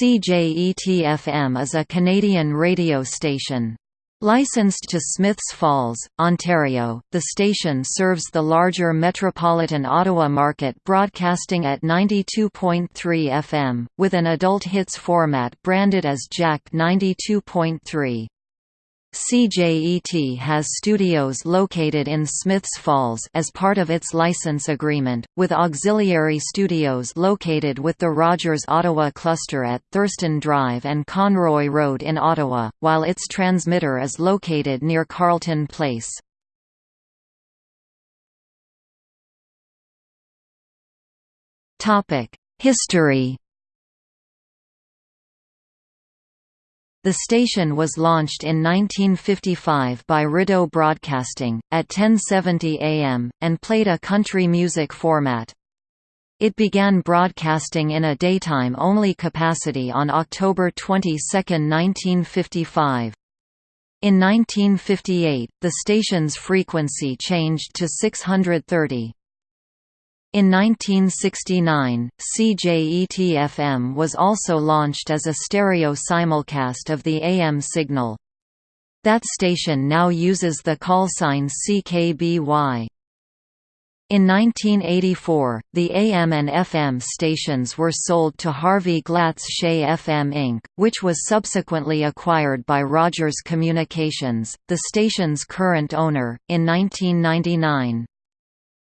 CJET-FM is a Canadian radio station. Licensed to Smiths Falls, Ontario, the station serves the larger metropolitan Ottawa market broadcasting at 92.3 FM, with an adult hits format branded as Jack 92.3. CJET has studios located in Smiths Falls as part of its license agreement, with auxiliary studios located with the Rogers Ottawa cluster at Thurston Drive and Conroy Road in Ottawa, while its transmitter is located near Carleton Place. History The station was launched in 1955 by Rideau Broadcasting, at 1070 AM, and played a country music format. It began broadcasting in a daytime-only capacity on October 22, 1955. In 1958, the station's frequency changed to 630. In 1969, CJET-FM was also launched as a stereo simulcast of the AM signal. That station now uses the callsign CKBY. In 1984, the AM and FM stations were sold to Harvey Glatt's Shea FM Inc., which was subsequently acquired by Rogers Communications, the station's current owner, in 1999.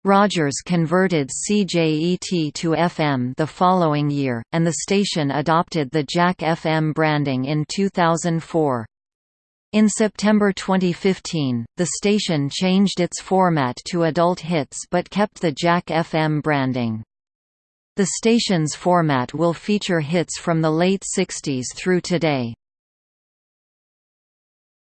Rogers converted CJET to FM the following year, and the station adopted the Jack FM branding in 2004. In September 2015, the station changed its format to adult hits but kept the Jack FM branding. The station's format will feature hits from the late 60s through today.